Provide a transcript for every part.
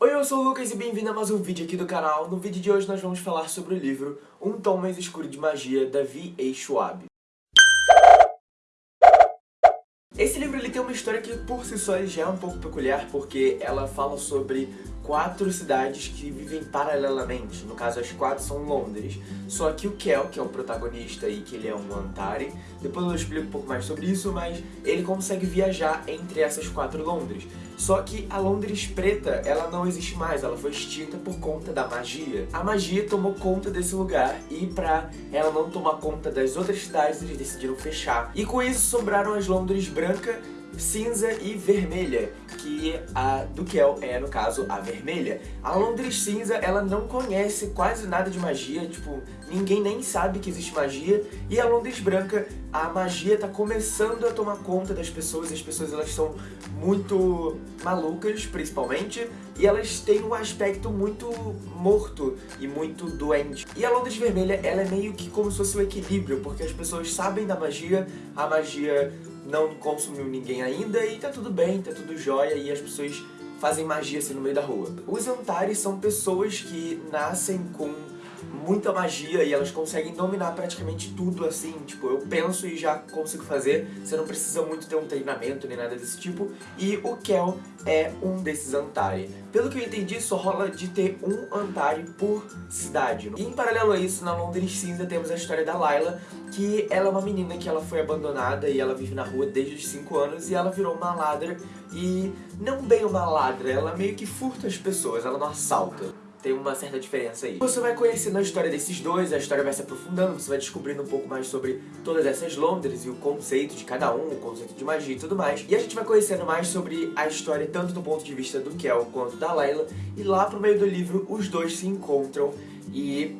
Oi, eu sou o Lucas e bem-vindo a mais um vídeo aqui do canal. No vídeo de hoje nós vamos falar sobre o livro Um Tom Mais Escuro de Magia, da V.A. Schwab. Esse livro ele tem uma história que por si só já é um pouco peculiar, porque ela fala sobre quatro cidades que vivem paralelamente. No caso, as quatro são Londres. Só que o Kel, que é o protagonista e que ele é um Antari, depois eu explico um pouco mais sobre isso, mas ele consegue viajar entre essas quatro Londres. Só que a Londres preta, ela não existe mais, ela foi extinta por conta da magia. A magia tomou conta desse lugar e pra ela não tomar conta das outras cidades, eles decidiram fechar. E com isso sobraram as Londres branca cinza e vermelha, que a do Kel é, no caso, a vermelha. A Londres cinza, ela não conhece quase nada de magia, tipo, ninguém nem sabe que existe magia, e a Londres branca, a magia tá começando a tomar conta das pessoas, as pessoas elas são muito malucas, principalmente, e elas têm um aspecto muito morto e muito doente. E a Londres vermelha, ela é meio que como se fosse o equilíbrio, porque as pessoas sabem da magia, a magia não consumiu ninguém ainda e tá tudo bem, tá tudo jóia e as pessoas fazem magia assim no meio da rua. Os Antares são pessoas que nascem com muita magia e elas conseguem dominar praticamente tudo assim, tipo, eu penso e já consigo fazer, você não precisa muito ter um treinamento nem nada desse tipo, e o Kel é um desses Antari. Pelo que eu entendi, só rola de ter um Antari por cidade. E em paralelo a isso, na Londres Cinza temos a história da Layla, que ela é uma menina que ela foi abandonada e ela vive na rua desde os 5 anos e ela virou uma ladra. E não bem uma ladra, ela meio que furta as pessoas, ela não assalta tem uma certa diferença aí. Você vai conhecendo a história desses dois, a história vai se aprofundando, você vai descobrindo um pouco mais sobre todas essas Londres e o conceito de cada um, o conceito de magia e tudo mais. E a gente vai conhecendo mais sobre a história tanto do ponto de vista do Kel quanto da Layla. E lá pro meio do livro, os dois se encontram e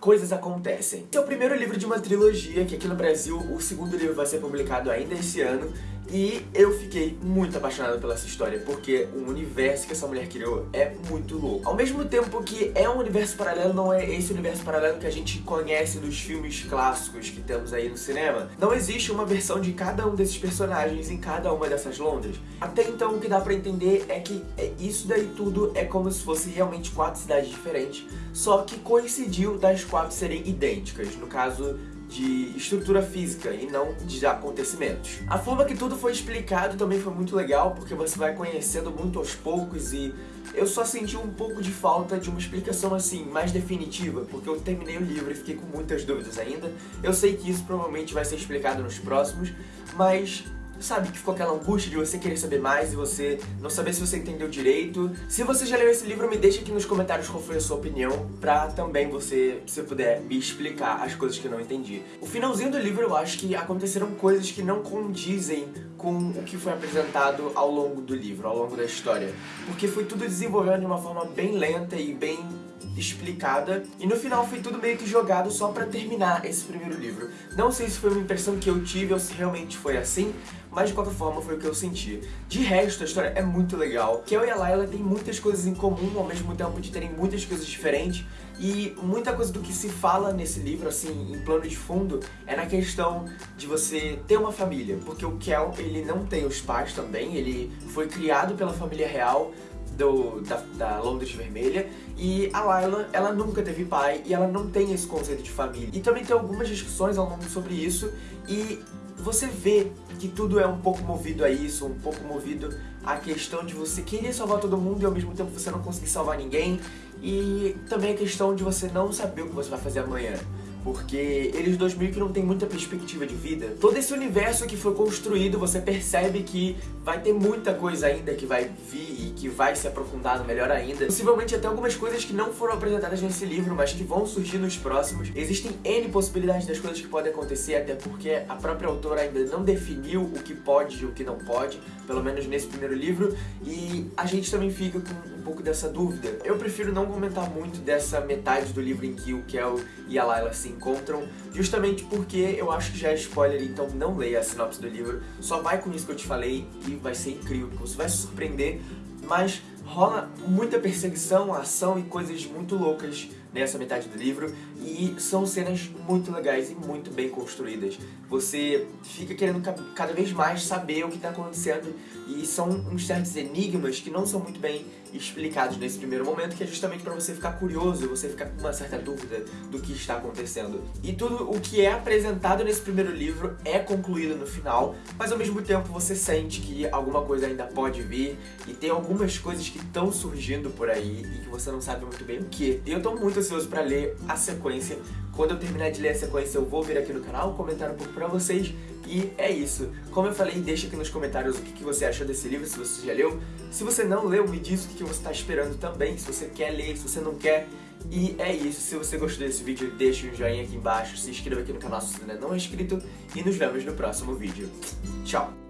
coisas acontecem. Esse é o primeiro livro de uma trilogia, que aqui no Brasil o segundo livro vai ser publicado ainda esse ano, e eu fiquei muito apaixonado pela essa história, porque o universo que essa mulher criou é muito louco. Ao mesmo tempo que é um universo paralelo, não é esse universo paralelo que a gente conhece dos filmes clássicos que temos aí no cinema. Não existe uma versão de cada um desses personagens em cada uma dessas Londres. Até então o que dá pra entender é que é, isso daí tudo é como se fosse realmente quatro cidades diferentes, só que coincidiu das quatro serem idênticas. No caso, de estrutura física e não de acontecimentos. A forma que tudo foi explicado também foi muito legal, porque você vai conhecendo muito aos poucos e eu só senti um pouco de falta de uma explicação assim, mais definitiva, porque eu terminei o livro e fiquei com muitas dúvidas ainda. Eu sei que isso provavelmente vai ser explicado nos próximos, mas sabe, que ficou aquela angústia de você querer saber mais e você não saber se você entendeu direito. Se você já leu esse livro, me deixa aqui nos comentários qual foi a sua opinião, pra também você, se puder, me explicar as coisas que eu não entendi. O finalzinho do livro eu acho que aconteceram coisas que não condizem com o que foi apresentado ao longo do livro, ao longo da história. Porque foi tudo desenvolvendo de uma forma bem lenta e bem explicada, e no final foi tudo meio que jogado só pra terminar esse primeiro livro. Não sei se foi uma impressão que eu tive ou se realmente foi assim, mas de qualquer forma foi o que eu senti. De resto, a história é muito legal. Kel e a Layla têm muitas coisas em comum, ao mesmo tempo de terem muitas coisas diferentes, e muita coisa do que se fala nesse livro, assim, em plano de fundo, é na questão de você ter uma família, porque o Kel, ele não tem os pais também, ele foi criado pela família real, do, da, da, Londres Vermelha. E a Layla, ela nunca teve pai e ela não tem esse conceito de família. E também tem algumas discussões ao longo sobre isso. E você vê que tudo é um pouco movido a isso, um pouco movido à questão de você querer salvar todo mundo e ao mesmo tempo você não conseguir salvar ninguém. E também a questão de você não saber o que você vai fazer amanhã porque eles dois meio que não tem muita perspectiva de vida. Todo esse universo que foi construído, você percebe que vai ter muita coisa ainda que vai vir e que vai se aprofundar melhor ainda. Possivelmente até algumas coisas que não foram apresentadas nesse livro, mas que vão surgir nos próximos. Existem N possibilidades das coisas que podem acontecer, até porque a própria autora ainda não definiu o que pode e o que não pode, pelo menos nesse primeiro livro, e a gente também fica com pouco dessa dúvida. Eu prefiro não comentar muito dessa metade do livro em que o Kel e a Layla se encontram, justamente porque eu acho que já é spoiler, então não leia a sinopse do livro, só vai com isso que eu te falei e vai ser incrível, você vai se surpreender, mas rola muita perseguição, ação e coisas muito loucas nessa metade do livro, e são cenas muito legais e muito bem construídas. Você fica querendo cada vez mais saber o que está acontecendo, e são uns certos enigmas que não são muito bem explicados nesse primeiro momento, que é justamente para você ficar curioso, você ficar com uma certa dúvida do que está acontecendo. E tudo o que é apresentado nesse primeiro livro é concluído no final, mas ao mesmo tempo você sente que alguma coisa ainda pode vir, e tem algumas coisas que estão surgindo por aí, e que você não sabe muito bem o que. E eu tô muito ansioso para ler a sequência, quando eu terminar de ler a sequência, eu vou vir aqui no canal, comentar um pouco pra vocês. E é isso. Como eu falei, deixa aqui nos comentários o que você achou desse livro, se você já leu. Se você não leu, me diz o que você está esperando também, se você quer ler, se você não quer. E é isso, se você gostou desse vídeo, deixa um joinha aqui embaixo, se inscreva aqui no canal se ainda não é inscrito e nos vemos no próximo vídeo. Tchau!